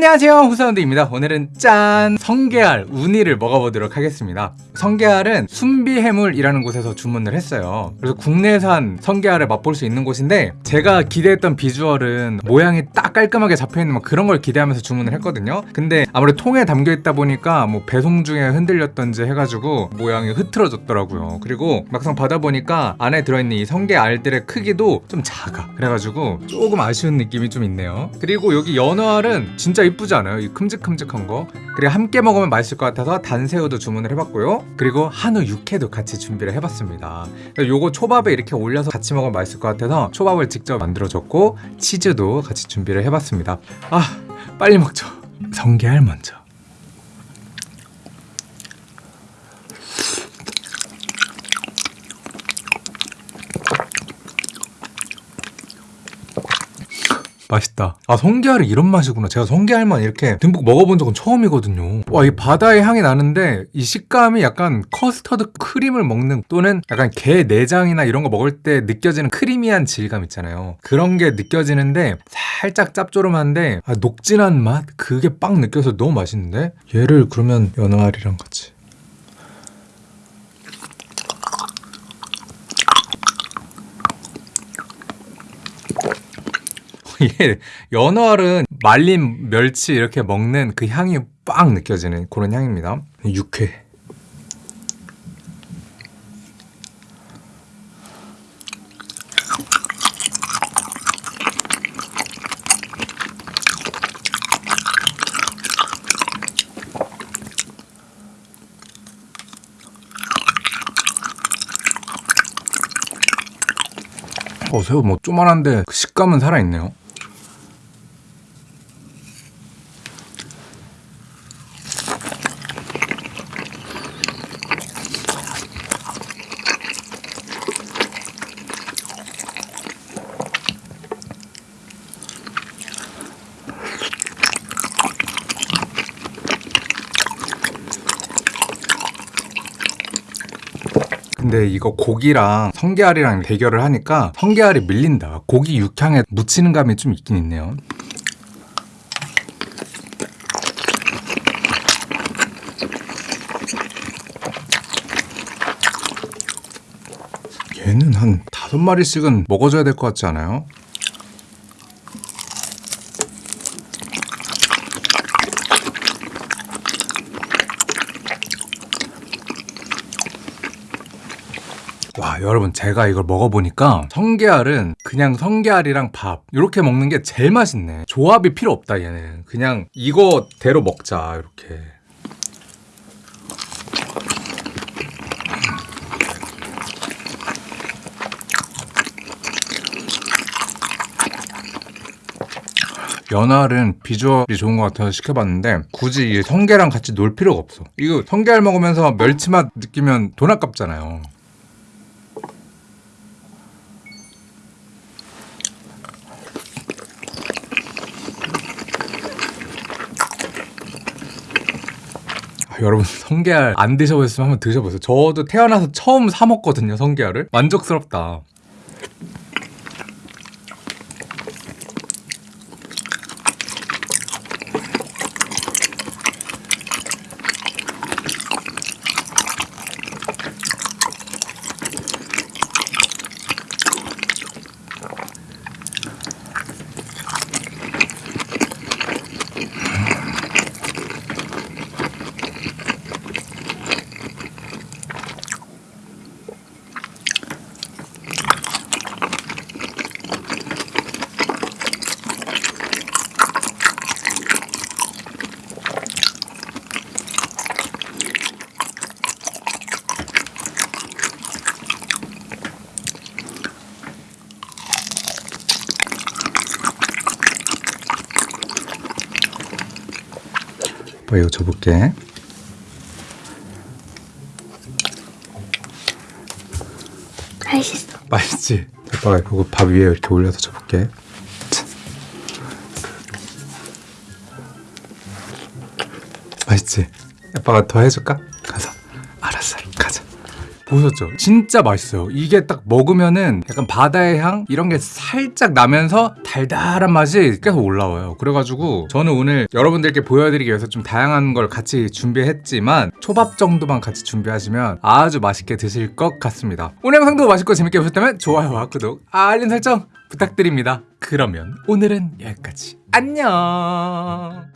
안녕하세요. 후사운드입니다. 오늘은 짠! 성게알 우니를 먹어보도록 하겠습니다. 성게알은 순비해물이라는 곳에서 주문을 했어요. 그래서 국내산 성게알을 맛볼 수 있는 곳인데 제가 기대했던 비주얼은 모양이 딱 깔끔하게 잡혀있는 뭐 그런 걸 기대하면서 주문을 했거든요. 근데 아무래도 통에 담겨있다 보니까 뭐 배송 중에 흔들렸던지 해가지고 모양이 흐트러졌더라고요. 그리고 막상 받아보니까 안에 들어있는 이 성게알들의 크기도 좀 작아. 그래가지고 조금 아쉬운 느낌이 좀 있네요. 그리고 여기 연어알은 진짜 이쁘지 않아요? 이 큼직큼직한 거? 그리고 함께 먹으면 맛있을 것 같아서 단새우도 주문을 해봤고요. 그리고 한우 육회도 같이 준비를 해봤습니다. 요거 초밥에 이렇게 올려서 같이 먹으면 맛있을 것 같아서 초밥을 직접 만들어줬고 치즈도 같이 준비를 해봤습니다. 아 빨리 먹죠. 성게알 먼저 맛있다. 아 성게알이 이런 맛이구나. 제가 성게알만 이렇게 듬뿍 먹어본 적은 처음이거든요. 와 이 바다의 향이 나는데 이 식감이 약간 커스터드 크림을 먹는 또는 약간 게 내장이나 이런 거 먹을 때 느껴지는 크리미한 질감 있잖아요. 그런 게 느껴지는데 살짝 짭조름한데 아, 녹진한 맛? 그게 빡 느껴서 너무 맛있는데? 얘를 그러면 연어알이랑 같이 이게 연어알은 말린 멸치 이렇게 먹는 그 향이 빡 느껴지는 그런 향입니다. 육회. 어 새우 뭐 쪼만한데 그 식감은 살아있네요 근데 이거 고기랑 성게알이랑 대결을 하니까 성게알이 밀린다 고기 육향에 묻히는 감이 좀 있긴 있네요 얘는 한 다섯 마리씩은 먹어줘야 될 것 같지 않아요? 와 여러분 제가 이걸 먹어보니까 성게알은 그냥 성게알이랑 밥 이렇게 먹는 게 제일 맛있네. 조합이 필요 없다 얘는. 그냥 이거대로 먹자 이렇게. 연알은 비주얼이 좋은 것 같아서 시켜봤는데 굳이 이 성게랑 같이 놀 필요가 없어. 이거 성게알 먹으면서 멸치맛 느끼면 돈 아깝잖아요 여러분 성게알 안 드셔보셨으면 한번 드셔보세요. 저도 태어나서 처음 사 먹거든요 성게알을. 만족스럽다 이거 줘볼게 맛있어. 맛있지? 오빠가 이거 밥 위에 이렇게 올려서 줘볼게 자. 맛있지? 아빠가 더 해줄까? 보셨죠? 진짜 맛있어요. 이게 딱 먹으면은 약간 바다의 향 이런 게 살짝 나면서 달달한 맛이 계속 올라와요. 그래가지고 저는 오늘 여러분들께 보여드리기 위해서 좀 다양한 걸 같이 준비했지만 초밥 정도만 같이 준비하시면 아주 맛있게 드실 것 같습니다. 오늘 영상도 맛있고 재밌게 보셨다면 좋아요와 구독, 알림 설정 부탁드립니다. 그러면 오늘은 여기까지. 안녕.